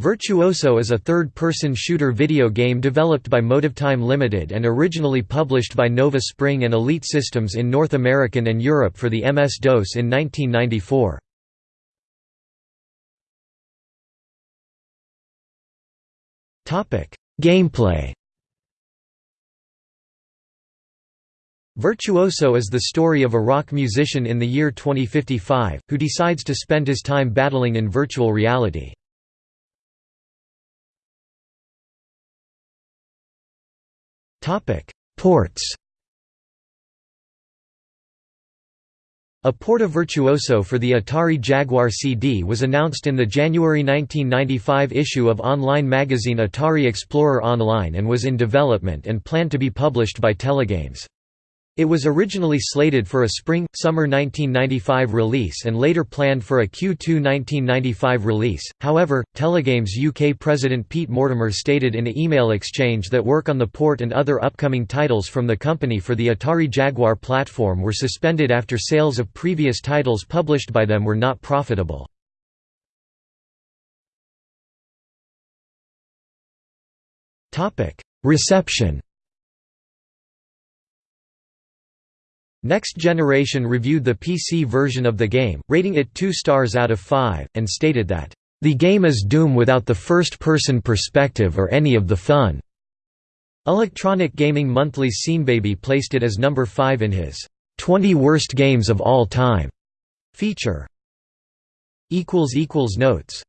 Virtuoso is a third-person shooter video game developed by Motivetime Limited and originally published by Nova Spring and Elite Systems in North American and Europe for the MS-DOS in 1994. Gameplay Virtuoso is the story of a rock musician in the year 2055, who decides to spend his time battling in virtual reality. Ports A port of Virtuoso for the Atari Jaguar CD was announced in the January 1995 issue of online magazine Atari Explorer Online and was in development and planned to be published by Telegames. It was originally slated for a spring-summer 1995 release and later planned for a Q2 1995 release, however, Telegames UK president Pete Mortimer stated in an email exchange that work on the port and other upcoming titles from the company for the Atari Jaguar platform were suspended after sales of previous titles published by them were not profitable. Reception Next Generation reviewed the PC version of the game, rating it 2 stars out of 5, and stated that, "...the game is Doom without the first-person perspective or any of the fun." Electronic Gaming Monthly's Seanbaby placed it as number 5 in his 20 Worst Games of All Time feature. Notes